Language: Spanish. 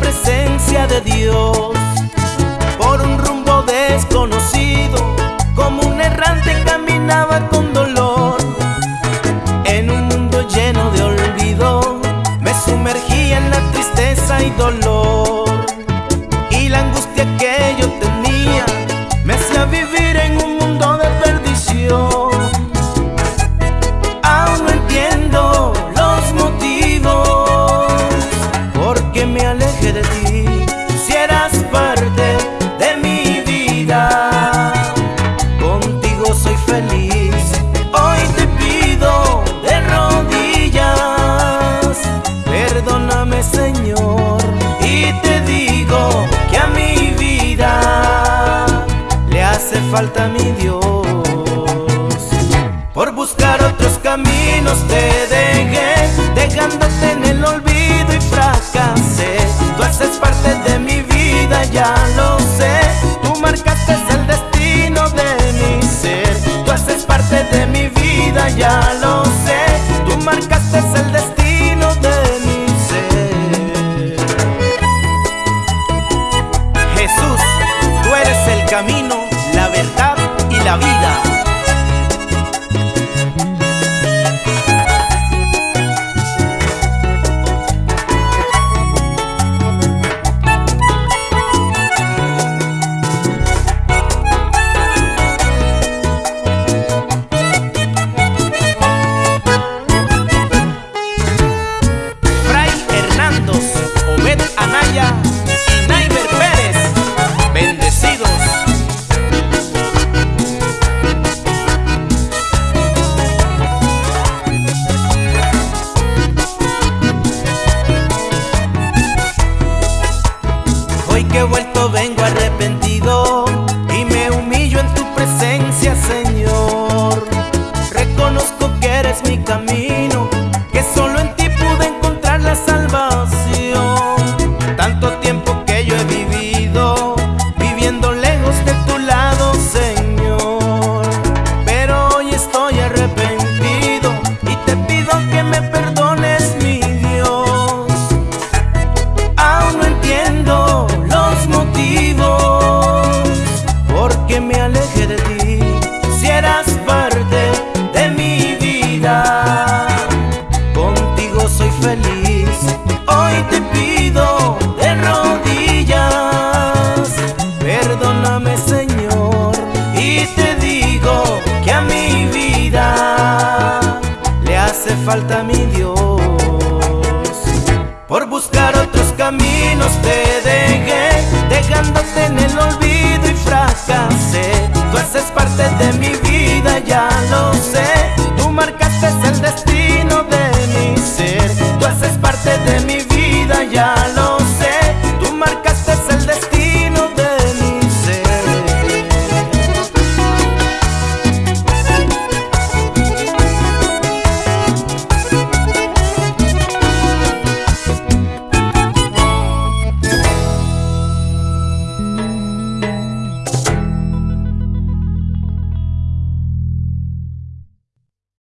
presencia de Dios Por un rumbo desconocido Como un errante caminaba con dolor. En un mundo lleno de olvido Me sumergía en la tristeza y dolor Y la angustia que yo Señor Y te digo que a mi vida Le hace falta mi Dios. Por buscar otros caminos te dejé Dejándote en el olvido y fracaso hoy que he vuelto vengo arrepentido. falta mi Dios. Por buscar otros caminos te